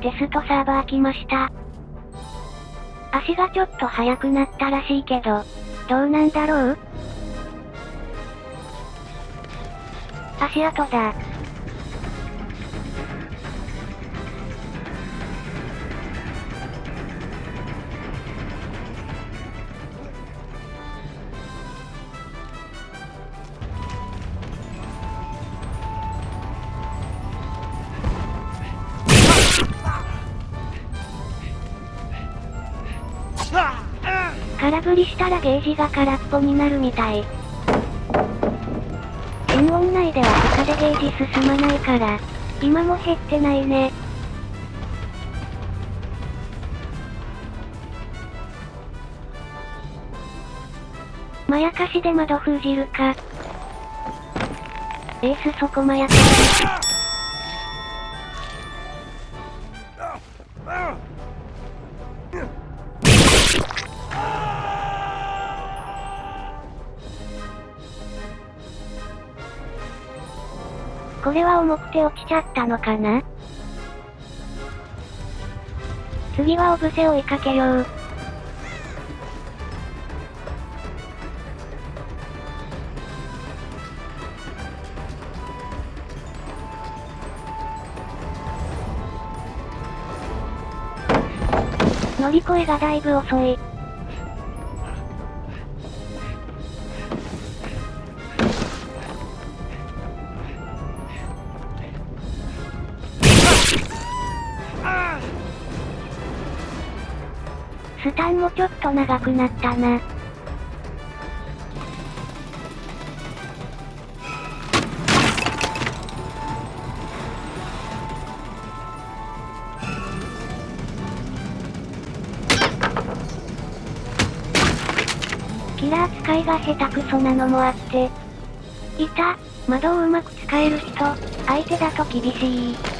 テストサーバー来ました。足がちょっと速くなったらしいけど、どうなんだろう？足跡だ。空振りしたらゲージが空っぽになるみたい。検温内では他でゲージ進まないから、今も減ってないね。まやかしで窓封じるか。エースそこまやかし。これは重くて落ちちゃったのかな？次はオブセ追いかけよう。乗り越えがだいぶ遅い。スタンもちょっと長くなったな。キラー使いが下手くそなのもあって。いた、窓をうまく使える人、相手だと厳しい。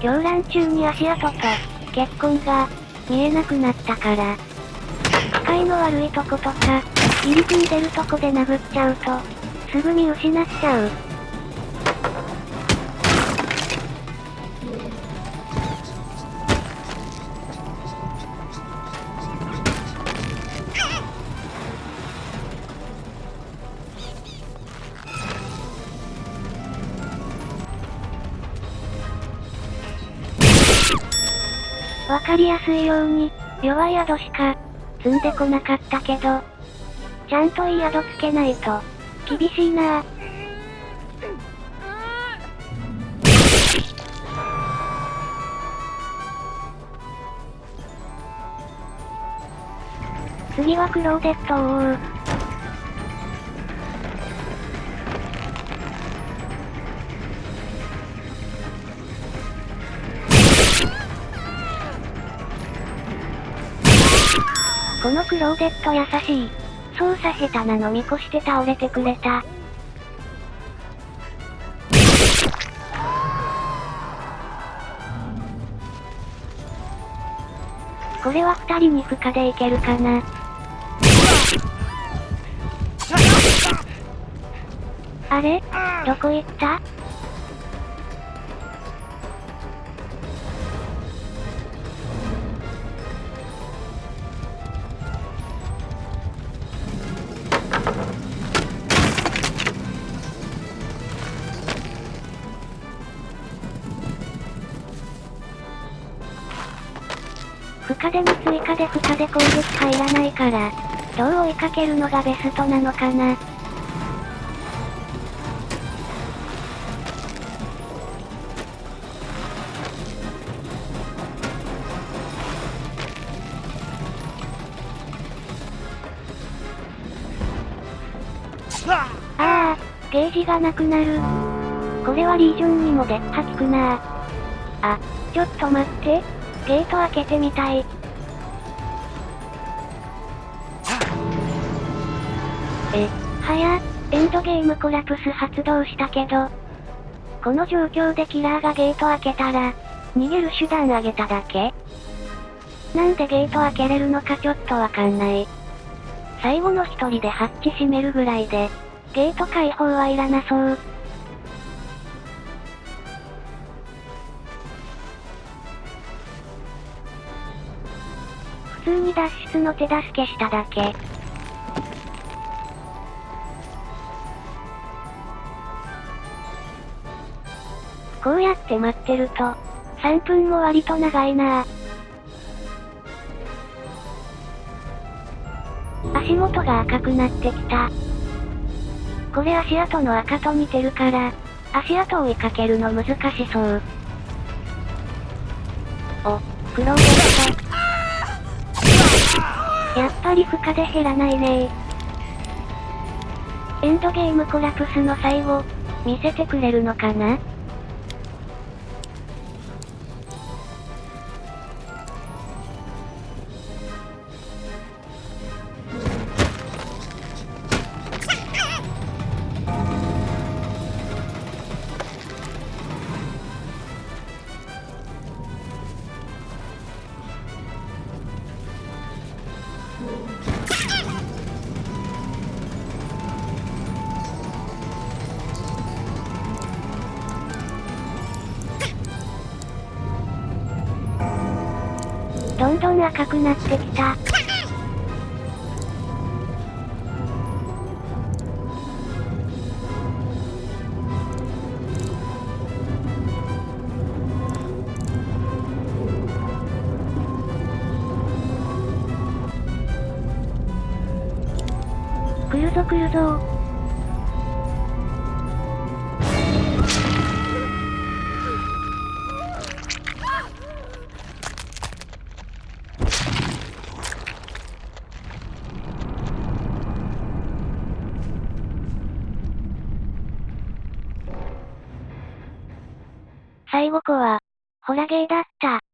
狂乱中に足跡と、血痕が、見えなくなったから。視界の悪いとことか、入り組んでるとこで殴っちゃうと、すぐ見失っちゃう。わかりやすいように、弱い宿しか、積んでこなかったけど、ちゃんといい宿つけないと、厳しいなぁ。次はクローデットを追う。このクローデット優しい。操作下手なの見越して倒れてくれた。これは二人に負荷でいけるかな。あれ？どこ行った？負荷でも追加で負荷で攻撃入らないから、どう追いかけるのがベストなのかな。ああ、ゲージがなくなる。これはリージョンにも出っ歯効くなあ、ちょっと待って。ゲート開けてみたい。え、はや、エンドゲームコラプス発動したけど、この状況でキラーがゲート開けたら、逃げる手段あげただけ？なんでゲート開けれるのかちょっとわかんない。最後の一人でハッチ閉めるぐらいで、ゲート開放はいらなそう。通に脱出の手助けしただけ。こうやって待ってると、3分も割と長いな。足元が赤くなってきた。これ足跡の赤と似てるから、足跡を追いかけるの難しそう。お、クロート。やっぱり負荷で減らないね。エンドゲームコラプスの最後、見せてくれるのかな？んどん赤くなってきた。来るぞ来るぞ最後子は、ホラゲーだった。